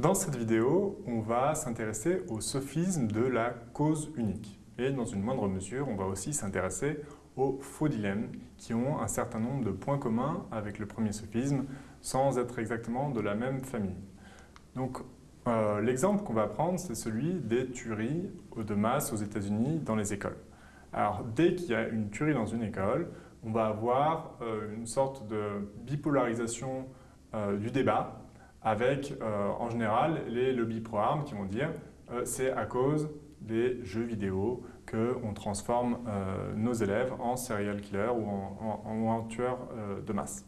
Dans cette vidéo, on va s'intéresser au sophisme de la cause unique. Et dans une moindre mesure, on va aussi s'intéresser aux faux dilemmes qui ont un certain nombre de points communs avec le premier sophisme sans être exactement de la même famille. Donc, euh, l'exemple qu'on va prendre, c'est celui des tueries de masse aux États-Unis dans les écoles. Alors, dès qu'il y a une tuerie dans une école, on va avoir euh, une sorte de bipolarisation euh, du débat avec, en général, les lobbies pro-armes qui vont dire c'est à cause des jeux vidéo qu'on transforme nos élèves en serial killers ou en, tueurs de masse.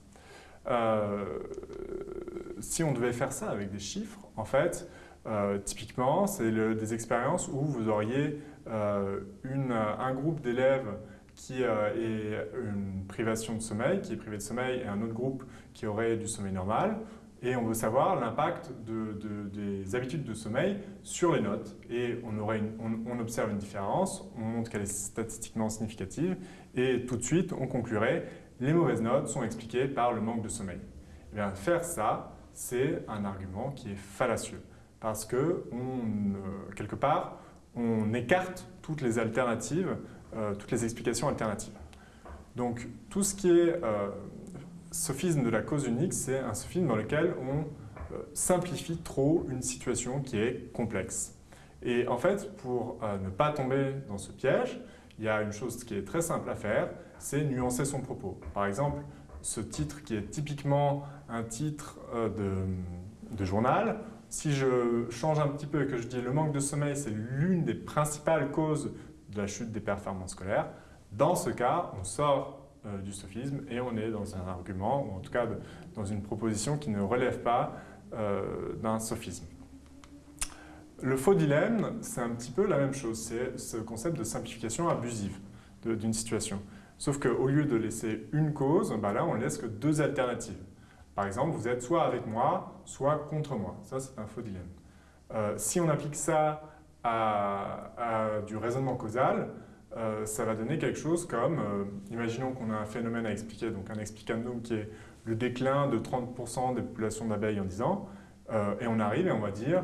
si on devait faire ça avec des chiffres, en fait, euh, typiquement, c'est des expériences où vous auriez euh, un groupe d'élèves qui euh, est une privation de sommeil, qui est privé de sommeil, et un autre groupe qui aurait du sommeil normal. Et on veut savoir l'impact des habitudes de sommeil sur les notes. Et on, observe une différence, on montre qu'elle est statistiquement significative, et tout de suite, on conclurait les mauvaises notes sont expliquées par le manque de sommeil. Et eh bien, faire ça, c'est un argument qui est fallacieux parce que, quelque part, on écarte toutes les alternatives, euh, toutes les explications alternatives. Donc, tout ce qui est euh, sophisme de la cause unique, c'est un sophisme dans lequel on euh, simplifie trop une situation qui est complexe. Et en fait, pour ne pas tomber dans ce piège, il y a une chose qui est très simple à faire, c'est nuancer son propos. Par exemple, ce titre qui est typiquement un titre de, de journal, si je change un petit peu et que je dis le manque de sommeil, c'est l'une des principales causes de la chute des performances scolaires, dans ce cas, on sort euh, du sophisme et on est dans un argument, ou en tout cas dans une proposition qui ne relève pas euh, d'un sophisme. Le faux dilemme, c'est un petit peu la même chose, c'est ce concept de simplification abusive d'une situation. Sauf qu'au lieu de laisser une cause, bah là on laisse que deux alternatives. Par exemple, vous êtes soit avec moi, soit contre moi. Ça, c'est un faux dilemme. Euh, si on applique ça à, du raisonnement causal, euh, ça va donner quelque chose comme, euh, imaginons qu'on a un phénomène à expliquer, donc un explicandum qui est le déclin de 30% des populations d'abeilles en 10 ans, et on arrive et on va dire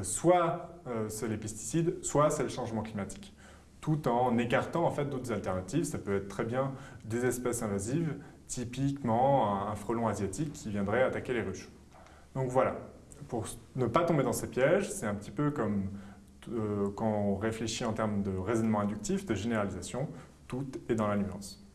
soit c'est les pesticides, soit c'est le changement climatique tout en écartant en fait d'autres alternatives. Ça peut être très bien des espèces invasives, typiquement un frelon asiatique qui viendrait attaquer les ruches. Donc voilà, pour ne pas tomber dans ces pièges, c'est un petit peu comme euh, quand on réfléchit en termes de raisonnement inductif, de généralisation, tout est dans la nuance.